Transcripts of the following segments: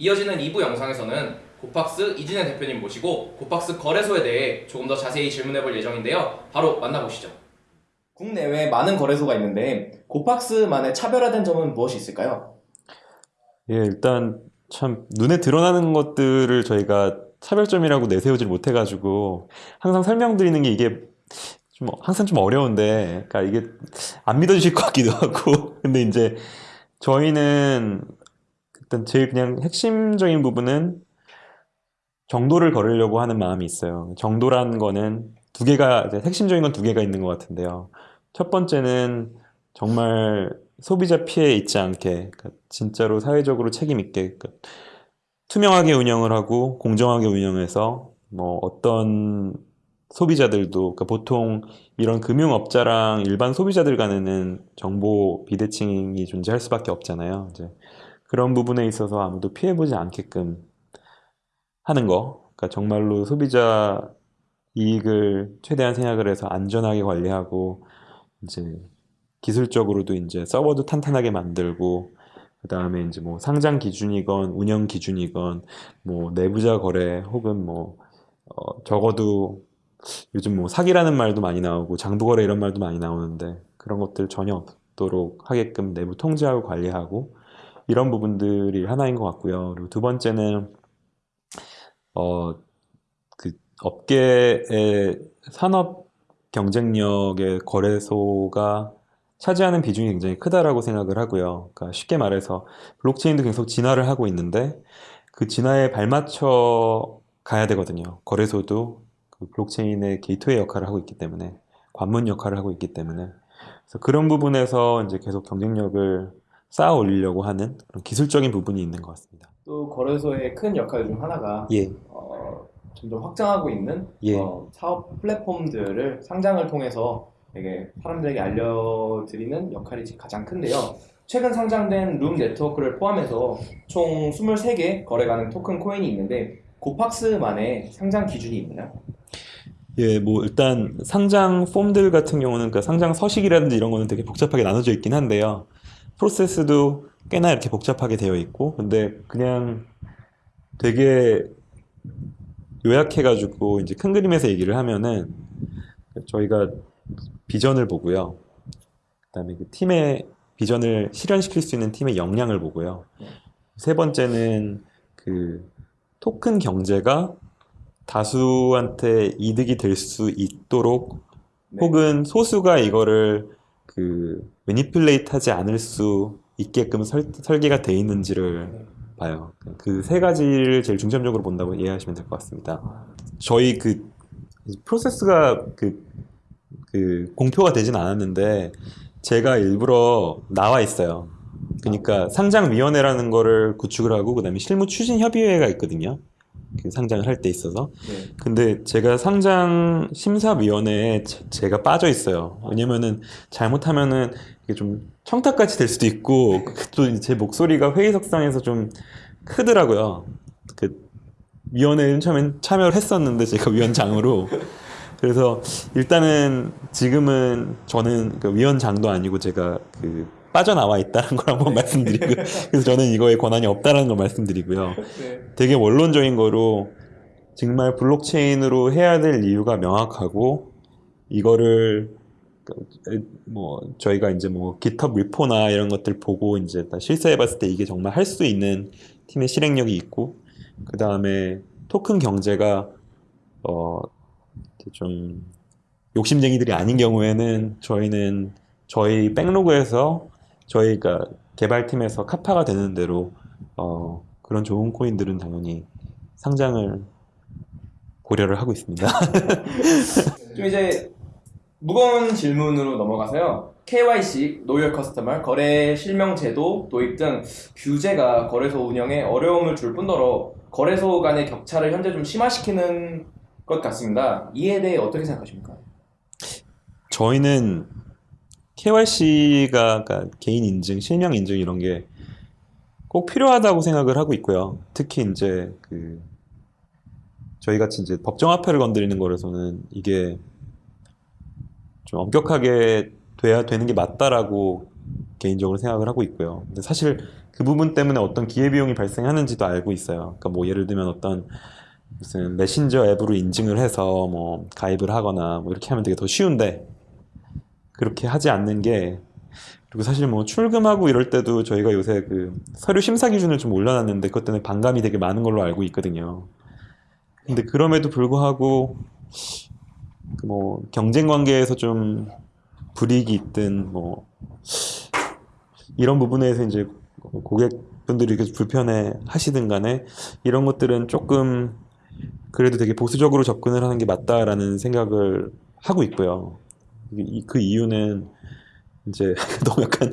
이어지는 2부 영상에서는 고팍스 이진현 대표님 모시고 고팍스 거래소에 대해 조금 더 자세히 질문해 볼 예정인데요. 바로 만나보시죠. 국내외 많은 거래소가 있는데 고팍스만의 차별화된 점은 무엇이 있을까요? 예, 일단 참 눈에 드러나는 것들을 저희가 차별점이라고 내세우질 못해가지고 항상 설명드리는 게 이게 좀 항상 좀 어려운데, 그러니까 이게 안 믿어주실 것 같기도 하고, 근데 이제 저희는 일단 제일 그냥 핵심적인 부분은 정도를 걸으려고 하는 마음이 있어요. 정도란 거는 두 개가 핵심적인 건 두 개가 있는 것 같은데요. 첫 번째는 정말 소비자 피해 있지 않게 그러니까 진짜로 사회적으로 책임 있게 그러니까 투명하게 운영을 하고 공정하게 운영해서 뭐 어떤 소비자들도 그러니까 보통 이런 금융업자랑 일반 소비자들 간에는 정보 비대칭이 존재할 수밖에 없잖아요. 이제 그런 부분에 있어서 아무도 피해보지 않게끔 하는 거. 그러니까 정말로 소비자 이익을 최대한 생각을 해서 안전하게 관리하고 이제 기술적으로도 이제 서버도 탄탄하게 만들고 그 다음에 이제 뭐 상장 기준이건 운영 기준이건 뭐 내부자 거래 혹은 뭐 어, 적어도 요즘 뭐 사기라는 말도 많이 나오고 장부 거래 이런 말도 많이 나오는데 그런 것들 전혀 없도록 하게끔 내부 통제하고 관리하고 이런 부분들이 하나인 것 같고요. 그리고 두 번째는 어 그 업계의 산업 경쟁력의 거래소가 차지하는 비중이 굉장히 크다라고 생각을 하고요. 그러니까 쉽게 말해서 블록체인도 계속 진화를 하고 있는데 그 진화에 발맞춰 가야 되거든요. 거래소도 그 블록체인의 게이트웨이 역할을 하고 있기 때문에 관문 역할을 하고 있기 때문에 그래서 그런 부분에서 이제 계속 경쟁력을 쌓아 올리려고 하는 그런 기술적인 부분이 있는 것 같습니다. 또 거래소의 큰 역할 중 하나가 예, 어, 점점 확장하고 있는 예. 어, 사업 플랫폼들을 상장을 통해서 되게 사람들에게 알려드리는 역할이 가장 큰데요. 최근 상장된 룸 네트워크를 포함해서 총 23개 거래 가능 토큰 코인이 있는데 고팍스만의 상장 기준이 있나요? 예, 뭐 일단 상장 폼들 같은 경우는 그러니까 상장 서식이라든지 이런 거는 되게 복잡하게 나눠져 있긴 한데요. 프로세스도 꽤나 이렇게 복잡하게 되어 있고, 근데 그냥 되게 요약해가지고 이제 큰 그림에서 얘기를 하면은 저희가 비전을 보고요. 그다음에 그 팀의 비전을 실현시킬 수 있는 팀의 역량을 보고요. 세 번째는 그 토큰 경제가 다수한테 이득이 될 수 있도록 네. 혹은 소수가 이거를 그 매니플레이트 하지 않을 수 있게끔 설, 설계가 돼 있는지를 봐요. 그 세 가지를 제일 중점적으로 본다고 이해하시면 될 것 같습니다. 저희 그 프로세스가 그, 그 공표가 되진 않았는데 제가 일부러 나와 있어요. 그러니까 상장위원회라는 거를 구축을 하고 그 다음에 실무 추진 협의회가 있거든요. 그 상장을 할 때 있어서. 네. 근데 제가 상장 심사위원회에 제- 제가 빠져 있어요. 왜냐면은 잘못하면은 이게 좀 청탁같이 될 수도 있고 또 제 목소리가 회의석상에서 좀 크더라고요. 그 위원회는 처음엔 참여를 했었는데 제가 위원장으로 그래서 일단은 지금은 저는 그 위원장도 아니고 제가 그 빠져나와 있다는 걸 한번 말씀드리고 그래서 저는 이거에 권한이 없다는 걸 말씀드리고요. 네. 되게 원론적인 거로 정말 블록체인으로 해야 될 이유가 명확하고 이거를 그, 뭐 저희가 이제 뭐 GitHub 리포나 이런 것들 보고 이제 다 실사해 봤을 때 이게 정말 할 수 있는 팀의 실행력이 있고 그 다음에 토큰 경제가 어 좀 욕심쟁이들이 아닌 경우에는 저희는 저희 백로그에서 저희가 개발팀에서 카파가 되는 대로 어 그런 좋은 코인들은 당연히 상장을 고려를 하고 있습니다. 좀 이제 무거운 질문으로 넘어가서요. KYC, 노열 커스터머, 거래 실명 제도 도입 등 규제가 거래소 운영에 어려움을 줄 뿐더러 거래소 간의 격차를 현재 좀 심화시키는 것 같습니다. 이에 대해 어떻게 생각하십니까? 저희는 KYC가 그러니까 개인 인증, 실명 인증 이런 게 꼭 필요하다고 생각을 하고 있고요. 특히 이제 그 저희 같이 이제 법정 화폐를 건드리는 거라서는 이게 좀 엄격하게 돼야 되는 게 맞다라고 개인적으로 생각을 하고 있고요. 근데 사실 그 부분 때문에 어떤 기회비용이 발생하는지도 알고 있어요. 그러니까 뭐 예를 들면 어떤 무슨 메신저 앱으로 인증을 해서 뭐 가입을 하거나 뭐 이렇게 하면 되게 더 쉬운데 그렇게 하지 않는 게 그리고 사실 뭐 출금하고 이럴 때도 저희가 요새 그 서류 심사 기준을 좀 올려놨는데 그것 때문에 반감이 되게 많은 걸로 알고 있거든요. 근데 그럼에도 불구하고 그뭐 경쟁 관계에서 좀 불이익이 있든 뭐 이런 부분에서 이제 고객분들이 이렇게 불편해 하시든 간에 이런 것들은 조금 그래도 되게 보수적으로 접근을 하는 게 맞다라는 생각을 하고 있고요. 이- 그 이유는 이제 너무 약간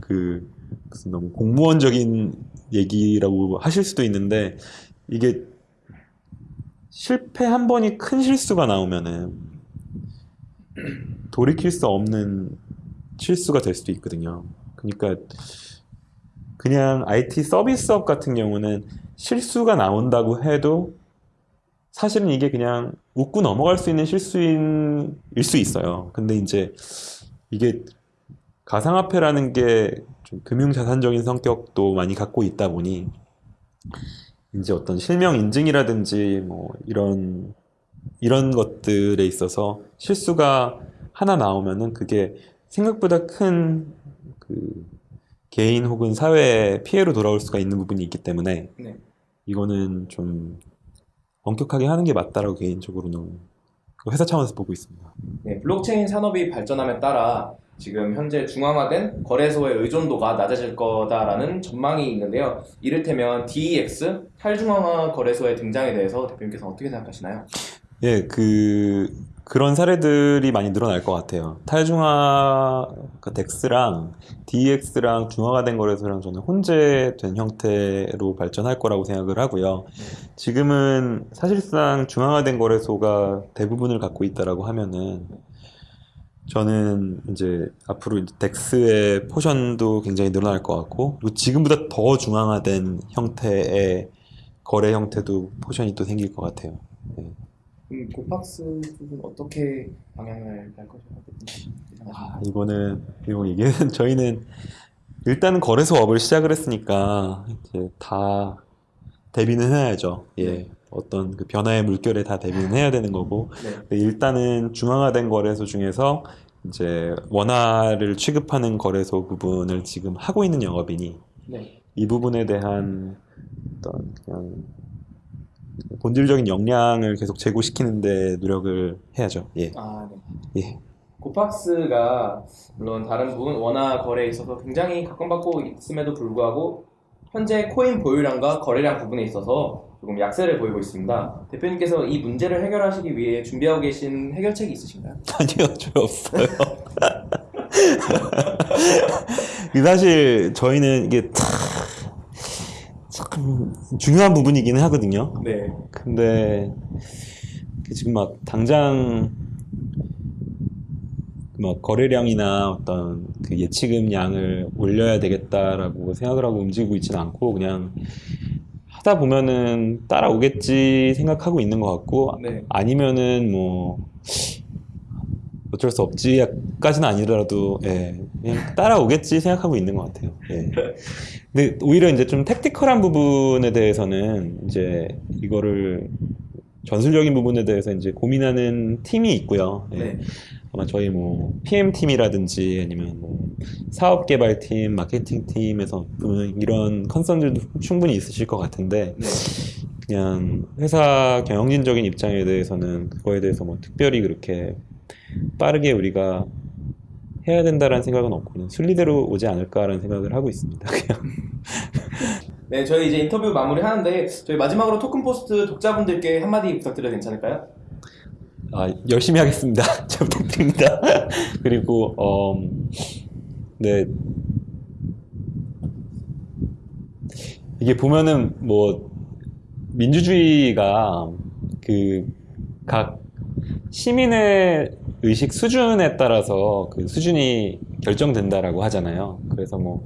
그 무슨 너무 공무원적인 얘기라고 하실 수도 있는데 이게 실패 한 번이 큰 실수가 나오면은 돌이킬 수 없는 실수가 될 수도 있거든요. 그러니까 그냥 IT 서비스업 같은 경우는 실수가 나온다고 해도 사실은 이게 그냥 웃고 넘어갈 수 있는 실수인 일수 있어요. 근데 이제 이게 가상화폐라는 게좀 금융자산적인 성격도 많이 갖고 있다 보니 이제 어떤 실명 인증이라든지 뭐 이런 이런 것들에 있어서 실수가 하나 나오면은 그게 생각보다 큰 그 개인 혹은 사회에 피해로 돌아올 수가 있는 부분이 있기 때문에 네. 이거는 좀 엄격하게 하는 게 맞다라고 개인적으로는 그 회사 차원에서 보고 있습니다. 네, 블록체인 산업이 발전함에 따라 지금 현재 중앙화된 거래소의 의존도가 낮아질 거다라는 전망이 있는데요. 이를테면 DEX 탈중앙화 거래소의 등장에 대해서 대표님께서 어떻게 생각하시나요? 예, 그 그런 사례들이 많이 늘어날 것 같아요. 탈중앙화 그 DEX랑 DEX랑 중앙화가 된 거래소랑 저는 혼재된 형태로 발전할 거라고 생각을 하고요. 지금은 사실상 중앙화된 거래소가 대부분을 갖고 있다라고 하면은 저는 이제 앞으로 이제 덱스의 포션도 굉장히 늘어날 것 같고 그리고 지금보다 더 중앙화된 형태의 거래 형태도 포션이 또 생길 것 같아요. 그 럼 고팍스 쪽은 어떻게 방향을 갈 것이라고 아, 이거는 이거 이게 저희는 일단은 거래소 업을 시작을 했으니까 이제 다 대비는 해야죠. 예. 네. 어떤 그 변화의 물결에 다 대비는 해야 되는 거고 네. 일단은 중앙화된 거래소 중에서 이제 원화를 취급하는 거래소 부분을 지금 하고 있는 영업이니 네. 이 부분에 대한 어떤 그냥 본질적인 역량을 계속 제고시키는데 노력을 해야죠. 예. 아, 네. 예. 고팍스가 물론 다른 부분 원화 거래에 있어서 굉장히 각광받고 있음에도 불구하고 현재 코인 보유량과 거래량 부분에 있어서 조금 약세를 보이고 있습니다. 대표님께서 이 문제를 해결하시기 위해 준비하고 계신 해결책이 있으신가요? 아니요, 저 없어요. 그 사실 저희는 이게 참 중요한 부분이기는 하거든요. 네. 근데 그 지금 막 당장 막 거래량이나 어떤 그 예치금 양을 올려야 되겠다라고 생각을 하고 움직이고 있지는 않고 그냥 하다 보면은 따라오겠지 생각하고 있는 것 같고 네. 아니면은 뭐 어쩔 수 없지까지는 아니더라도 예, 그냥 따라오겠지 생각하고 있는 것 같아요. 예. 근데 오히려 이제 좀 택티컬한 부분에 대해서는 이제 이거를 전술적인 부분에 대해서 이제 고민하는 팀이 있고요. 예. 네. 아마 저희 뭐 PM 팀이라든지 아니면 뭐 사업 개발 팀, 마케팅 팀에서 보면 이런 컨선들도 충분히 있으실 것 같은데 네. 그냥 회사 경영진적인 입장에 대해서는 그거에 대해서 뭐 특별히 그렇게 빠르게 우리가 해야 된다라는 생각은 없고 그냥 순리대로 오지 않을까라는 생각을 하고 있습니다. 그냥 네, 저희 이제 인터뷰 마무리 하는데 저희 마지막으로 토큰 포스트 독자분들께 한마디 부탁드려도 괜찮을까요? 아, 열심히 하겠습니다. 잘 부탁드립니다. 그리고 어, 네 이게 보면은 뭐 민주주의가 그 각 시민의 의식 수준에 따라서 그 수준이 결정된다라고 하잖아요. 그래서 뭐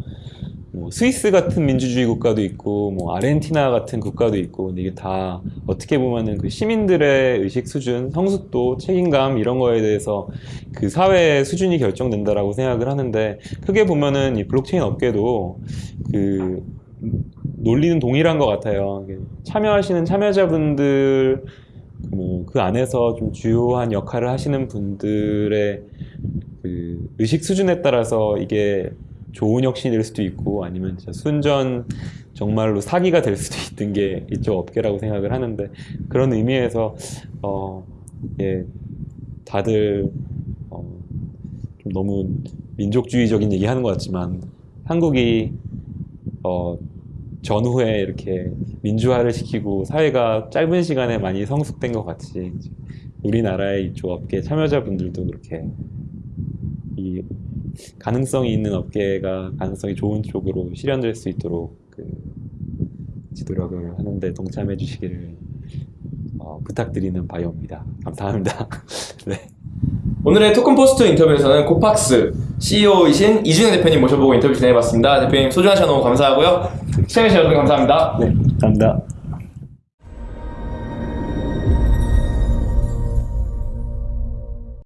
뭐 스위스 같은 민주주의 국가도 있고 뭐 아르헨티나 같은 국가도 있고 이게 다 어떻게 보면은 그 시민들의 의식 수준, 성숙도, 책임감 이런 거에 대해서 그 사회의 수준이 결정된다라고 생각을 하는데 크게 보면은 이 블록체인 업계도 그 논리는 동일한 것 같아요. 참여하시는 참여자분들 뭐 그 안에서 좀 주요한 역할을 하시는 분들의 그 의식 수준에 따라서 이게 좋은 혁신이 될 수도 있고 아니면 진짜 순전 정말로 사기가 될 수도 있는 게 이쪽 업계라고 생각을 하는데 그런 의미에서 어, 예, 다들 어, 좀 너무 민족주의적인 얘기하는 것 같지만 한국이 어, 전후에 이렇게 민주화를 시키고 사회가 짧은 시간에 많이 성숙된 것 같이 우리나라의 이쪽 업계 참여자분들도 그렇게 이 가능성이 있는 업계가 가능성이 좋은 쪽으로 실현될 수 있도록 그 지도력을 하는데 동참해 주시기를 어, 부탁드리는 바이오입니다. 감사합니다. 네. 오늘의 토큰 포스트 인터뷰에서는 코팍스 CEO이신 이준혜 대표님 모셔보고 인터뷰 진행해봤습니다. 대표님 시간 너무 감사하고요. 시청해주셔서 감사합니다. 네, 감사합니다.